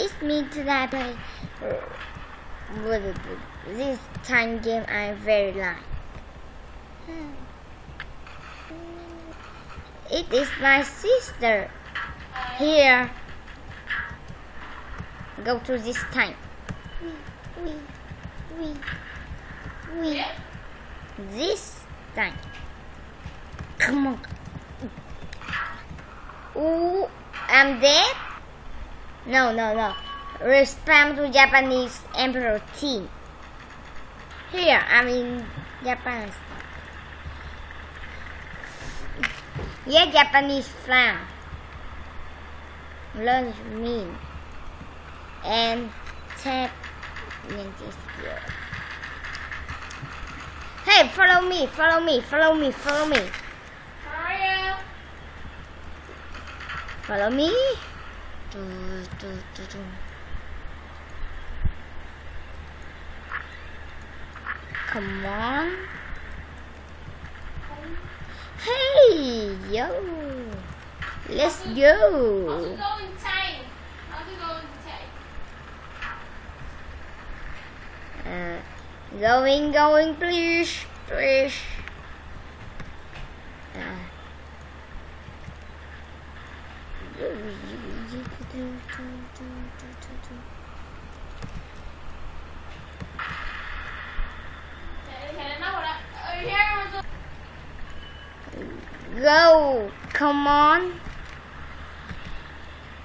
it's me today this time game I very like. It is my sister. Here. Go to this time. We, we, we. This time. Come on. Ooh, I'm dead? No, no, no. Respond to Japanese Emperor team. Here, I'm in Japan. Yeah, Japanese flag. Learn me. And tap Hey, follow me, follow me, follow me, follow me. Follow me. Come on. Hey, yo. Let's go. go time. I'll go time. Uh, going, going, please, please. Uh, Go, come on.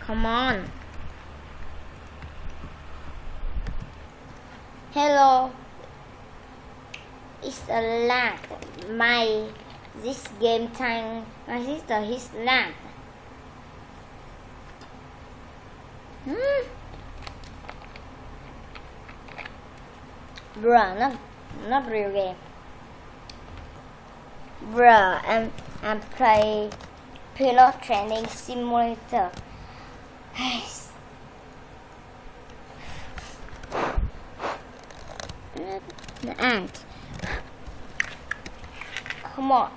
Come on. Hello. It's a lag. My this game time. My sister his lag. Hmm. Bruh, not not real game. Bruh, I'm I'm playing pilot training simulator. The ant. Come on.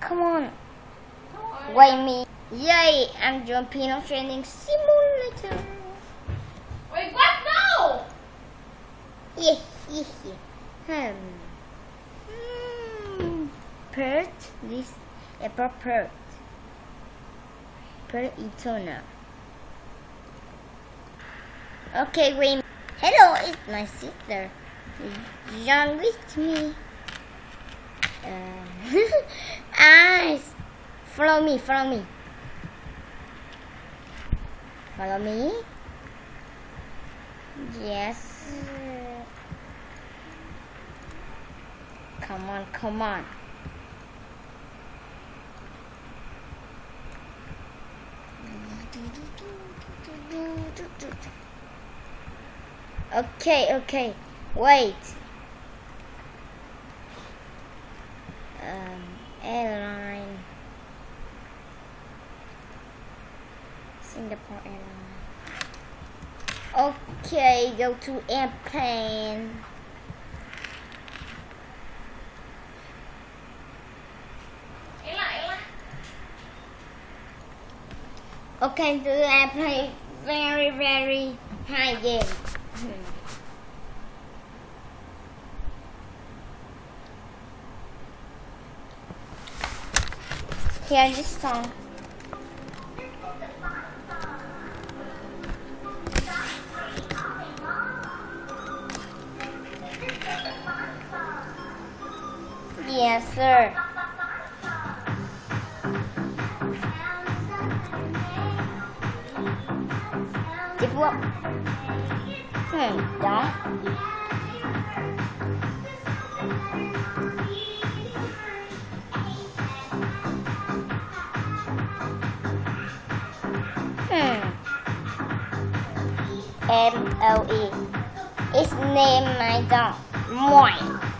Come on. Wait me. Yay, I'm doing pilot training simulator. Wait, what? No! Yes, yes, yes. Hmm. Hmm. Pert, this apple pert. Per eternal. Okay, wait. Hello, it's my sister. Young with me. Uh, eyes. Follow me, follow me. Follow me. Yes. Come on, come on. Okay, okay. Wait. Um, airline. Singapore airline. Okay, go to airplane. Okay, so I play very, very high game. Hmm. Here, this song. Yes, sir. Tiếp bước. Hmm, đó. Hmm. M O E. It's name my dog. Moin.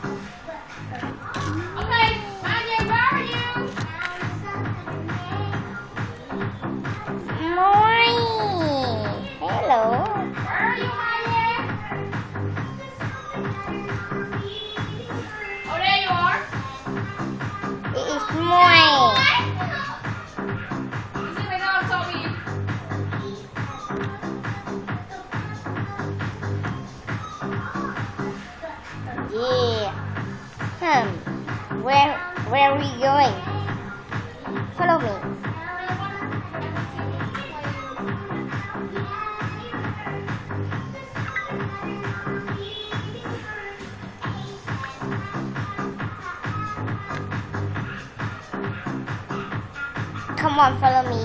Come on, follow me.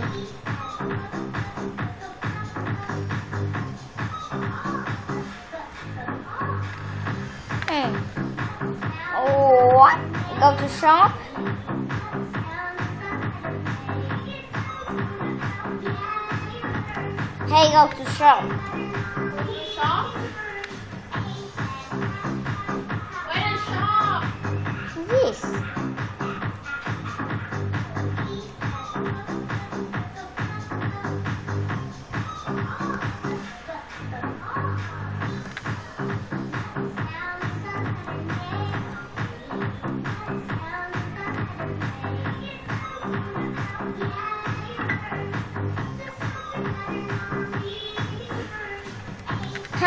Hmm. Go to shop? Hey, go to shop. Shop? Where is shop? This.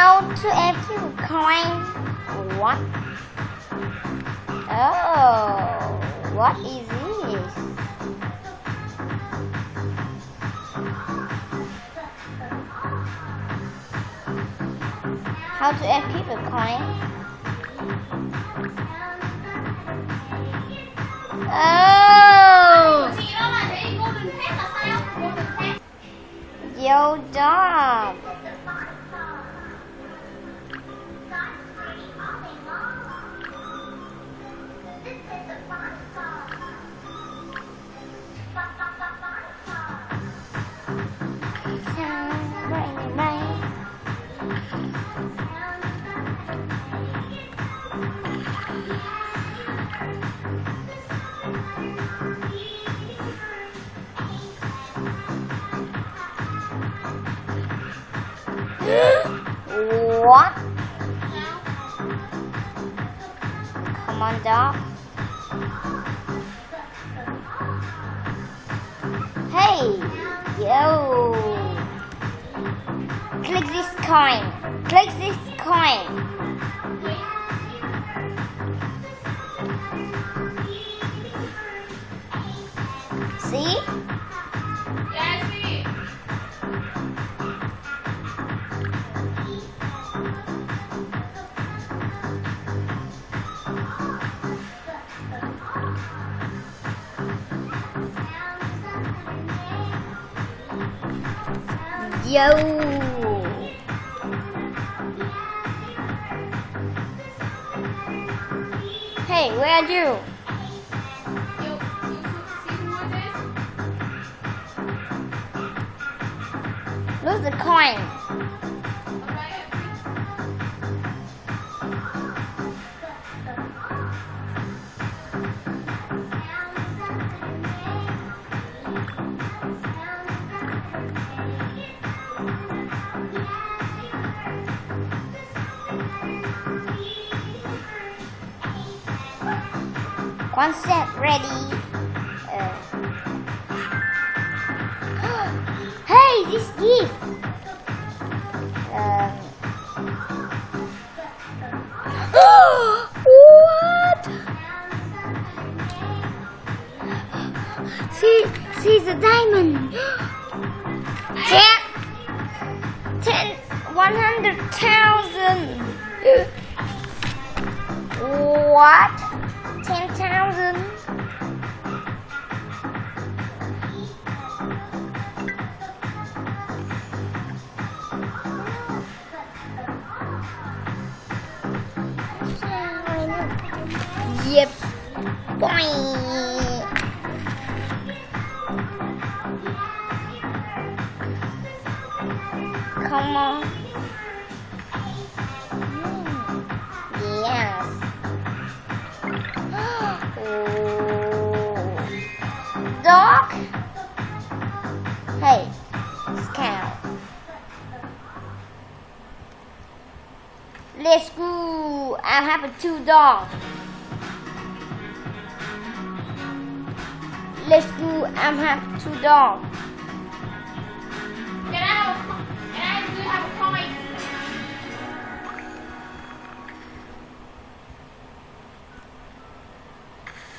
How to empty coin? What? Oh, what is this? How to empty a coin? Oh, Chị đó Dog. Hey, yo. Click this coin. Click this coin. See? Yo. Hey, where are you? Lose the coin. One set ready. Uh. hey, this gift. Um. what? See, see the diamond. Ten, ten, one hundred thousand. What? Ten thousand? Yep. Boing. Come on. Let's go. I have a two dog. Let's go. I have two dog. Can I have a, can I do have a coin?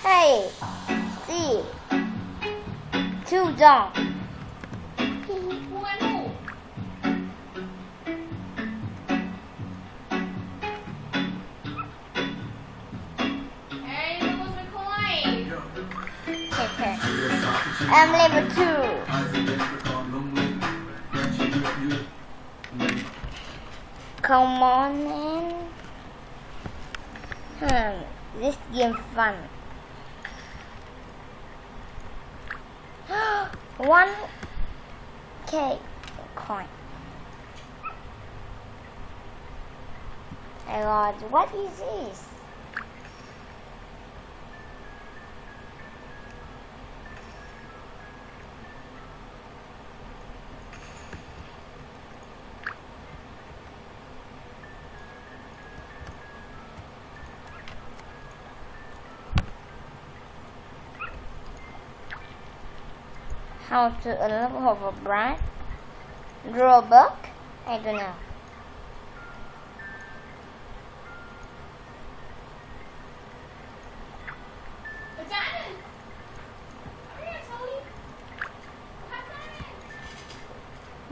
Hey, see, two dogs. I'm level two. Come on in. Hmm, this game fun. One K coin. My God, what is this? how to unlock a brand, draw a book, I don't know.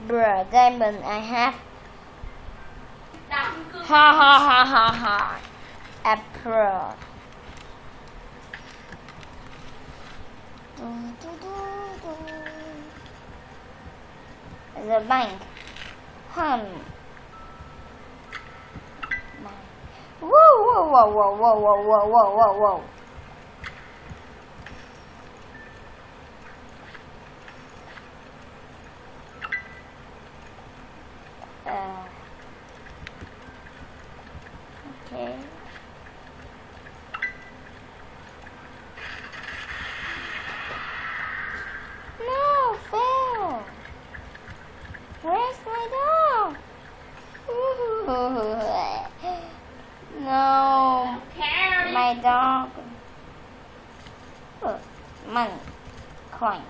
Bruh, diamond, I have. Ha ha ha ha ha. A pro. Mm, The bank. Hmm. Whoa, whoa, whoa, whoa, whoa, whoa, whoa, whoa, whoa, crying.